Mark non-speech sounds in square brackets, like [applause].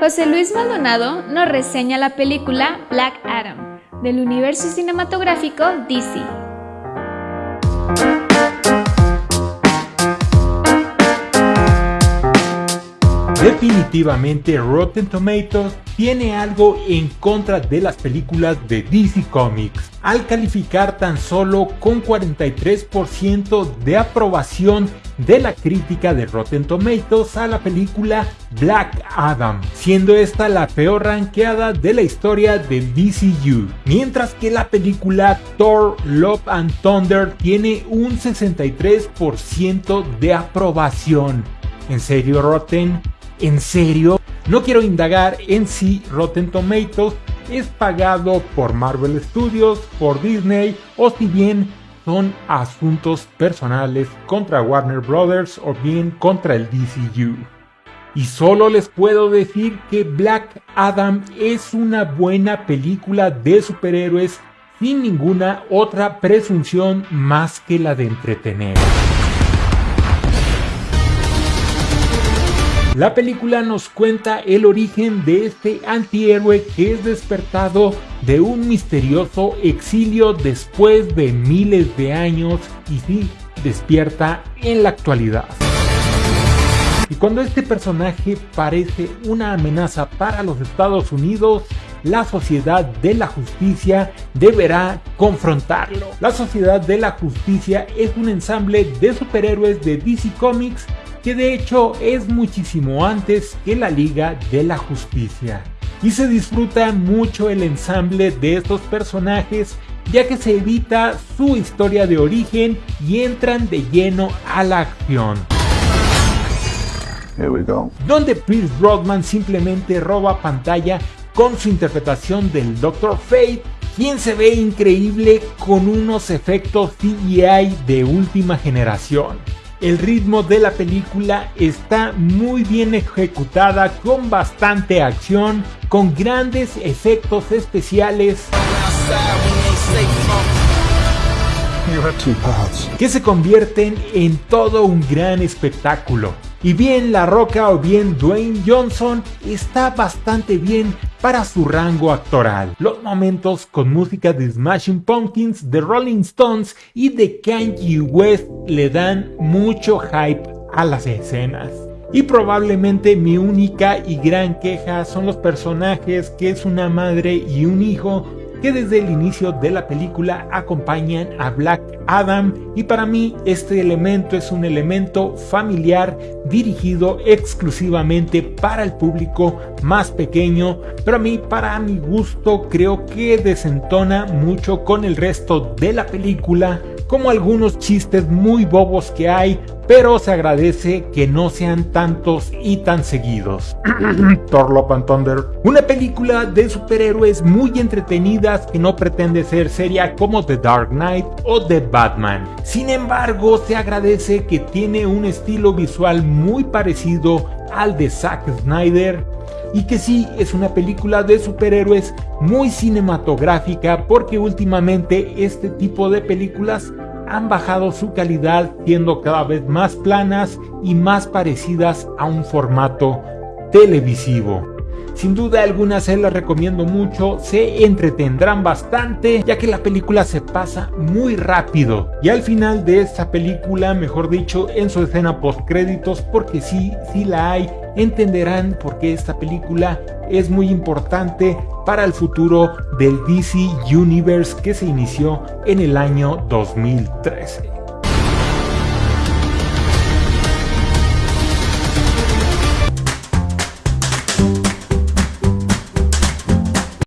José Luis Maldonado nos reseña la película Black Adam del universo cinematográfico DC. Definitivamente Rotten Tomatoes tiene algo en contra de las películas de DC Comics, al calificar tan solo con 43% de aprobación de la crítica de Rotten Tomatoes a la película Black Adam, siendo esta la peor ranqueada de la historia de DCU, mientras que la película Thor Love and Thunder tiene un 63% de aprobación. ¿En serio Rotten? ¿En serio? No quiero indagar en si Rotten Tomatoes es pagado por Marvel Studios, por Disney o si bien son asuntos personales contra Warner Brothers o bien contra el DCU. Y solo les puedo decir que Black Adam es una buena película de superhéroes sin ninguna otra presunción más que la de entretener. La película nos cuenta el origen de este antihéroe que es despertado de un misterioso exilio después de miles de años y sí, despierta en la actualidad. Y cuando este personaje parece una amenaza para los Estados Unidos, la Sociedad de la Justicia deberá confrontarlo. La Sociedad de la Justicia es un ensamble de superhéroes de DC Comics que de hecho es muchísimo antes que la Liga de la Justicia. Y se disfruta mucho el ensamble de estos personajes ya que se evita su historia de origen y entran de lleno a la acción. Donde Pierce Brosnan simplemente roba pantalla con su interpretación del Dr. Fate, quien se ve increíble con unos efectos CGI de última generación. El ritmo de la película está muy bien ejecutada con bastante acción, con grandes efectos especiales que se convierten en todo un gran espectáculo. Y bien La Roca o bien Dwayne Johnson está bastante bien para su rango actoral. Los momentos con música de Smashing Pumpkins, de Rolling Stones y de Kanye West le dan mucho hype a las escenas. Y probablemente mi única y gran queja son los personajes que es una madre y un hijo que desde el inicio de la película acompañan a Black Adam. Y para mí este elemento es un elemento familiar dirigido exclusivamente para el público más pequeño, pero a mí para mi gusto creo que desentona mucho con el resto de la película como algunos chistes muy bobos que hay, pero se agradece que no sean tantos y tan seguidos. [clears throat] Thor Love and Thunder, una película de superhéroes muy entretenidas que no pretende ser seria como The Dark Knight o The Batman. Sin embargo, se agradece que tiene un estilo visual muy parecido al de Zack Snyder y que sí es una película de superhéroes muy cinematográfica porque últimamente este tipo de películas han bajado su calidad siendo cada vez más planas y más parecidas a un formato televisivo. Sin duda alguna se las recomiendo mucho, se entretendrán bastante ya que la película se pasa muy rápido. Y al final de esta película, mejor dicho en su escena post créditos, porque sí, sí la hay, entenderán por qué esta película es muy importante para el futuro del DC Universe que se inició en el año 2013.